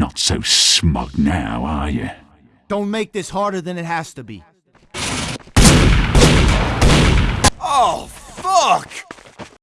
Not so smug now, are you? Don't make this harder than it has to be. Oh, fuck!